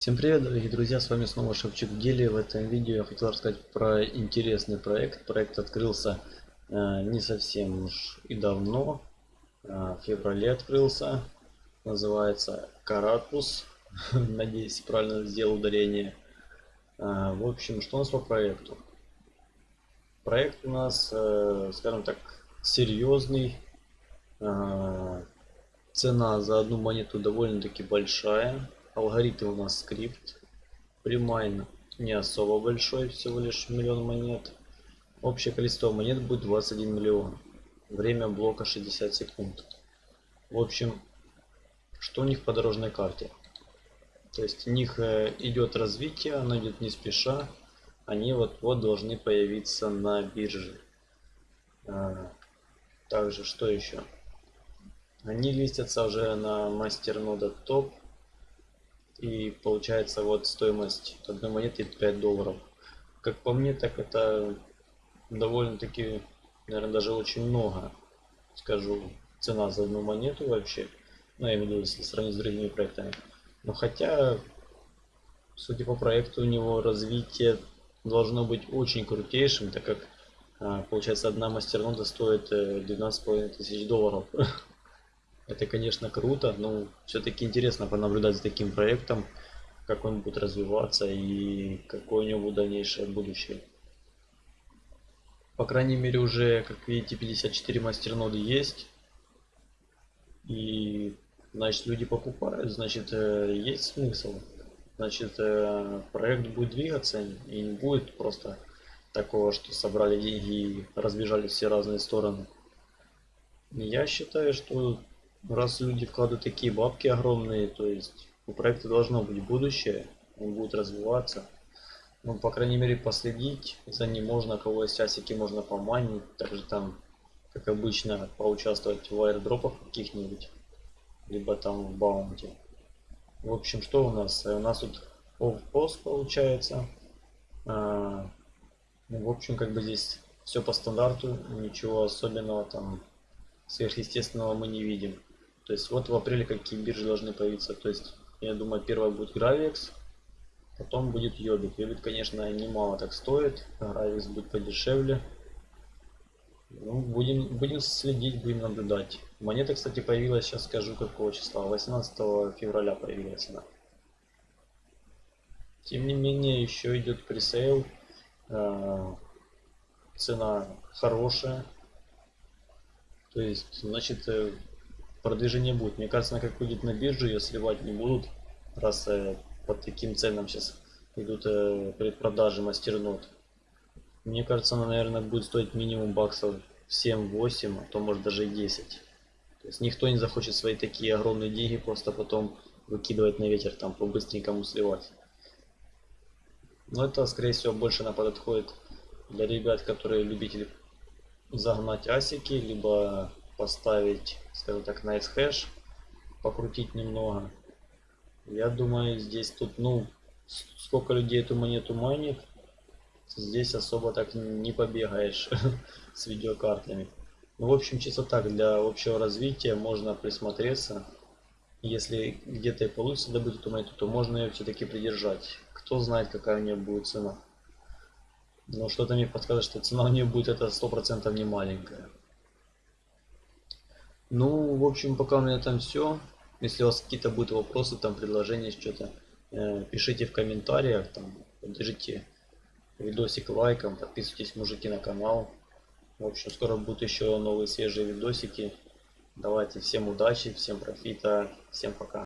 Всем привет, дорогие друзья, с вами снова Шевчук Дели. В этом видео я хотел рассказать про интересный проект. Проект открылся э, не совсем уж и давно, э, в феврале открылся. Называется Карапус. Надеюсь, правильно сделал ударение. Э, в общем, что у нас по проекту? Проект у нас, э, скажем так, серьезный. Э, цена за одну монету довольно-таки большая Алгоритм у нас Scrypt. Premine не особо большой, всего лишь миллион монет. Общее количество монет будет 21 миллион. Время блока 60 секунд. В общем, что у них по дорожной карте? То есть у них э, идет развитие, оно идет не спеша. Они вот-вот должны появиться на бирже. А, также, что еще? Они листятся уже на мастер нода топ и получается вот стоимость одной монеты 5 долларов. Как по мне, так это довольно-таки, наверное, даже очень много. Скажу, цена за одну монету вообще. Ну, я имею в виду, если сравнить с другими проектами. Но хотя, судя по проекту, у него развитие должно быть очень крутейшим, так как а, получается одна мастернода стоит 12,5 э, тысяч долларов. Это, конечно, круто, но все-таки интересно понаблюдать за таким проектом, как он будет развиваться и какое у него дальнейшее будущее. По крайней мере, уже, как видите, 54 мастерноды есть. И, значит, люди покупают, значит, э, есть смысл. Значит, э, проект будет двигаться и не будет просто такого, что собрали деньги и разбежались все разные стороны. Я считаю, что раз люди вкладывают такие бабки огромные, то есть у проекта должно быть будущее, он будет развиваться. Ну, по крайней мере, последить за ним можно, кого есть часики можно поманить, также там, как обычно, поучаствовать в аирдропах каких-нибудь, либо там в баунте. В общем, что у нас? У нас тут off получается. А, ну, в общем, как бы здесь все по стандарту, ничего особенного там сверхъестественного мы не видим. То есть вот в апреле какие биржи должны появиться. То есть я думаю первая будет Gravix, потом будет Йобит. Йобит конечно немало так стоит, Gravix будет подешевле. Ну, будем, будем следить, будем наблюдать. Монета, кстати, появилась, сейчас скажу какого числа. 18 февраля появилась она. Тем не менее, еще идет пресейл. Э, цена хорошая. То есть, значит, продвижение будет. Мне кажется, она как будет на биржу, ее сливать не будут, раз э, под таким ценам сейчас идут э, предпродажи мастернот. Мне кажется, она, наверное, будет стоить минимум баксов 7-8, а то может даже и 10. То есть никто не захочет свои такие огромные деньги просто потом выкидывать на ветер, там по-быстренькому сливать. Но это, скорее всего, больше на подходит для ребят, которые любители загнать асики, либо поставить, скажем так, nice hash, покрутить немного. Я думаю, здесь тут, ну, сколько людей эту монету майнит, здесь особо так не побегаешь с видеокартами. Ну, в общем, чисто так, для общего развития можно присмотреться. Если где-то и получится добыть эту монету, то можно ее все-таки придержать. Кто знает, какая у нее будет цена. Но что-то мне подсказывает, что цена у нее будет это 100% не маленькая. Ну, в общем, пока у меня там все. Если у вас какие-то будут вопросы, там предложения, что-то, э, пишите в комментариях, там, поддержите видосик лайком, подписывайтесь, мужики, на канал. В общем, скоро будут еще новые свежие видосики. Давайте всем удачи, всем профита, всем пока.